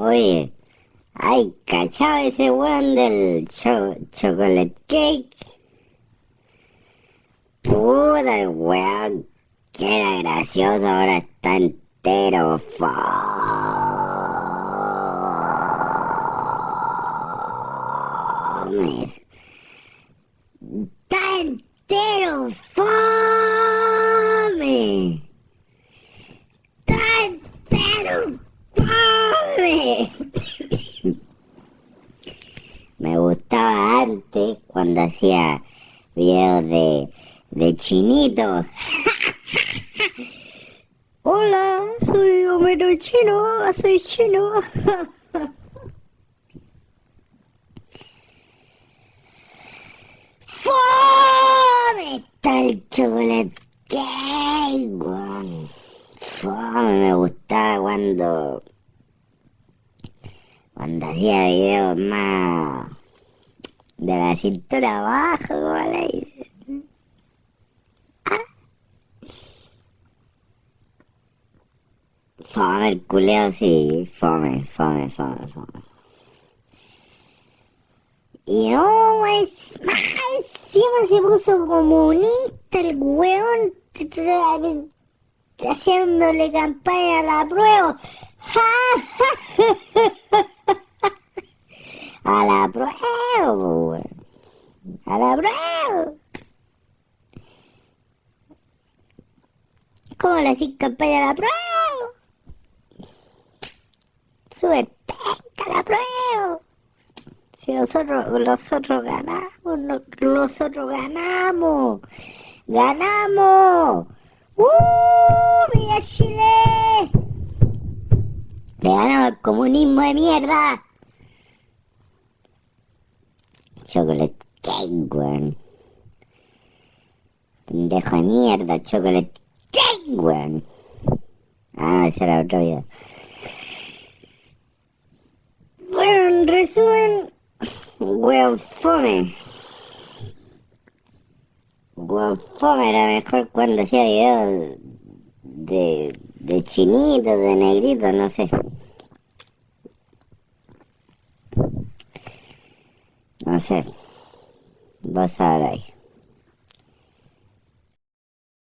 Oye, ay, cachado ese weón del cho chocolate cake. Puta el weón, que era gracioso, ahora está entero. Está entero. Fome. Está entero. Fome. Me gustaba cuando hacía videos de, de chinito. Hola, soy Homero Chino, soy chino. ¡Fome! Está el chocolate cake. Fome, me gustaba cuando... Cuando hacía videos más... De la cintura abajo, ¿vale? Fome el culeo, sí. Fome, fome, fome, fome. Y no, es encima se puso comunista el weón, haciéndole campaña a la prueba. A la prueba, weón. A la prueba. ¿Cómo le hacís campaña a la prueba? Sube penca la prueba. Si nosotros, nosotros ganamos, no- nosotros ganamos, ganamos. ¡Uh! ¡Viva Chile! Le ganamos al comunismo de mierda. Chocolate weón. Pendejo de mierda, chocolate weón. Ah, ese era otro video. Bueno, en resumen, weón fome. Weón fome era mejor cuando hacía videos de, de chinitos, de negritos, no sé. No sé. बस आ